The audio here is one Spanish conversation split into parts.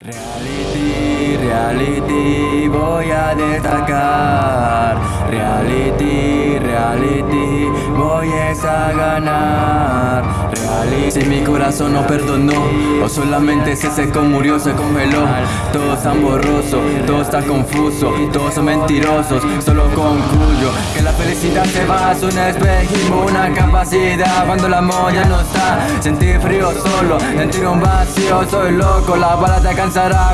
Reality, reality, voy a destacar. Ganar. Si mi corazón no perdonó, o solamente ese seco murió, se congeló. Todo está borroso, todo está confuso, todos son mentirosos. Solo concluyo que la felicidad se va, es un espejismo, una capacidad. Cuando la molla no está, sentir frío solo, sentir un vacío, soy loco, la bala te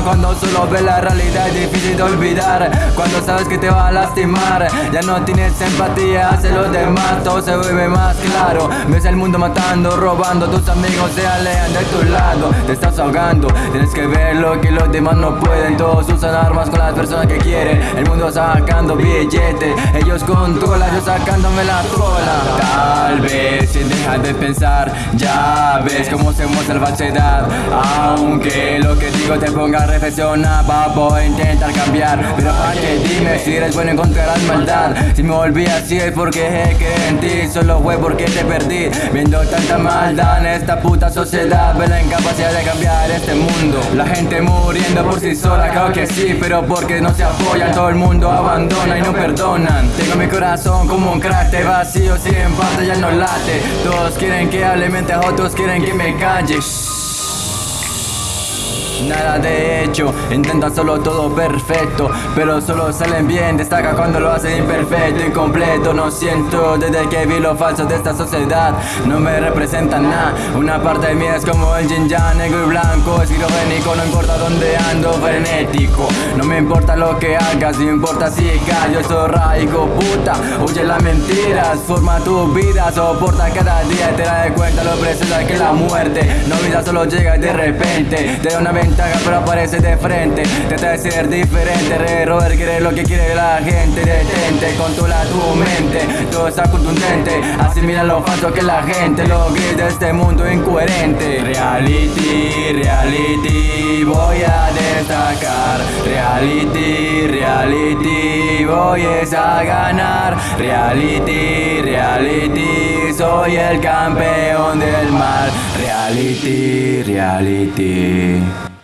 cuando solo ves la realidad es difícil de olvidar Cuando sabes que te va a lastimar Ya no tienes empatía hacia los demás Todo se vuelve más claro Ves el mundo matando, robando Tus amigos se alejan de tu lado. Te estás ahogando Tienes que ver lo que los demás no pueden. Todos usan armas con las personas que quieren. El mundo sacando billetes Ellos controlan, yo sacándome la cola. Tal vez si dejas de pensar Ya ves cómo se muestra la falsedad. Aunque lo que digo te ponga a reflexionar Papo, intentar cambiar. Pero para que dime si eres bueno encontrarás maldad. Si me volví así es porque que en ti Solo fue porque perdí. Viendo tanta maldad en esta puta sociedad Ve la incapacidad de cambiar este mundo. La gente muriendo por sí sola, creo que sí Pero porque no se apoyan, todo el mundo abandona y no perdonan. Tengo mi corazón como un cráter vacío Sin parte ya no late. Todos quieren que hable mientras otros quieren que me calle Nada de hecho, intenta solo todo perfecto Pero solo salen bien, destaca cuando lo hacen imperfecto, incompleto No siento desde que vi lo falso de esta sociedad No me representa nada. Una parte de mí es como el yin yang, negro y blanco Esquizofrénico, no importa dónde ando, frenético. No me importa lo que hagas, no importa si callo Soy raigo, puta, huye las mentiras Forma tu vida, soporta cada día Te das cuenta lo preciosa que la muerte. No vida solo llega de repente De una vez pero aparece de frente. Trata de ser diferente, re Robert quiere lo que quiere la gente. Detente, controla tu mente Todo está contundente. Asimila lo falso que la gente Lo grita de este mundo incoherente. Reality, reality Voy a destacar. Reality, reality Voy a ganar. Reality, reality Soy el campeón del mar Reality, reality